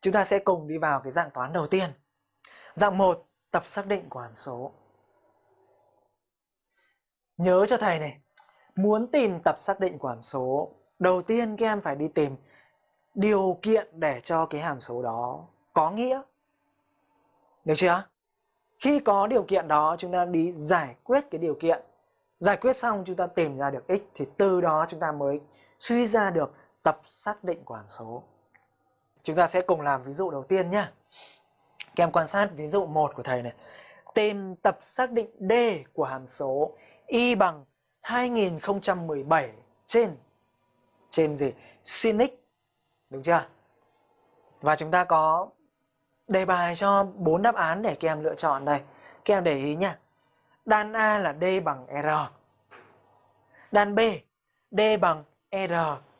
chúng ta sẽ cùng đi vào cái dạng toán đầu tiên. Dạng 1, tập xác định của hàm số. Nhớ cho thầy này, muốn tìm tập xác định của hàm số, đầu tiên các em phải đi tìm điều kiện để cho cái hàm số đó có nghĩa. Được chưa? Khi có điều kiện đó chúng ta đi giải quyết cái điều kiện. Giải quyết xong chúng ta tìm ra được x thì từ đó chúng ta mới suy ra được tập xác định của hàm số. Chúng ta sẽ cùng làm ví dụ đầu tiên nhé. Các em quan sát ví dụ 1 của thầy này. Tìm tập xác định D của hàm số y bằng 2017 trên trên gì? Sin x. Đúng chưa? Và chúng ta có đề bài cho bốn đáp án để các em lựa chọn đây. Các em để ý nhé. Đan A là D bằng R. Đan B, D bằng R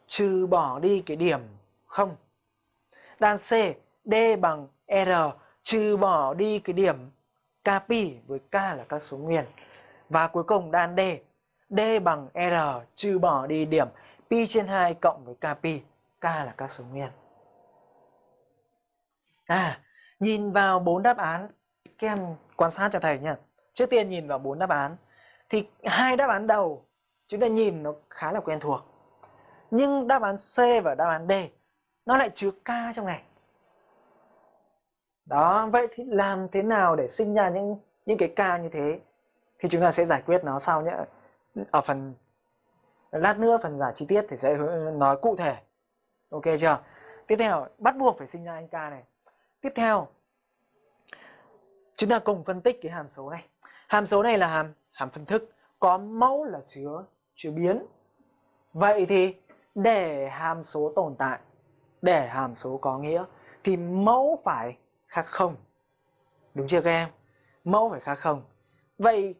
trừ bỏ đi cái điểm không. Đan C, D bằng R trừ bỏ đi cái điểm k pi với K là các số nguyên. Và cuối cùng đan D, D bằng R trừ bỏ đi điểm pi trên 2 cộng với k pi, K là các số nguyên. À, nhìn vào bốn đáp án, các em quan sát cho thầy nhé. Trước tiên nhìn vào bốn đáp án thì hai đáp án đầu chúng ta nhìn nó khá là quen thuộc. Nhưng đáp án C và đáp án D nó lại chứa k trong này. Đó, vậy thì làm thế nào để sinh ra những những cái ca như thế? Thì chúng ta sẽ giải quyết nó sau nhé. Ở phần lát nữa phần giải chi tiết thì sẽ nói cụ thể. Ok chưa? Tiếp theo, bắt buộc phải sinh ra anh ca này. Tiếp theo, chúng ta cùng phân tích cái hàm số này. Hàm số này là hàm hàm phân thức, có mẫu là chứa chứa biến. Vậy thì để hàm số tồn tại, để hàm số có nghĩa thì mẫu phải khác không. Đúng chưa các em? Mẫu phải khác không. Vậy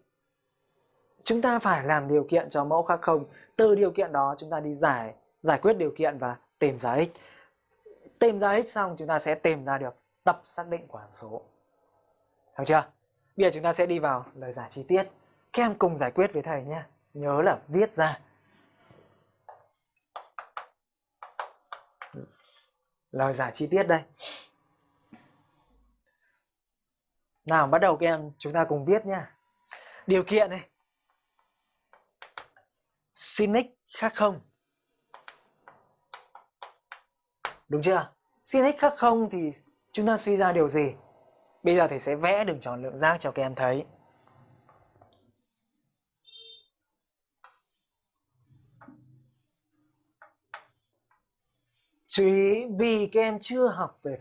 chúng ta phải làm điều kiện cho mẫu khác không. Từ điều kiện đó chúng ta đi giải giải quyết điều kiện và tìm giá x. Tìm ra x xong chúng ta sẽ tìm ra được tập xác định của hàm số. Được chưa? Bây giờ chúng ta sẽ đi vào lời giải chi tiết. Các em cùng giải quyết với thầy nhé. Nhớ là viết ra. Lời giải chi tiết đây. Nào, bắt đầu các em, chúng ta cùng viết nha. Điều kiện này. Sin x khác không. Đúng chưa? Sin x khác không thì chúng ta suy ra điều gì? Bây giờ thầy sẽ vẽ đường tròn lượng giác cho các em thấy. Chú ý vì các em chưa học về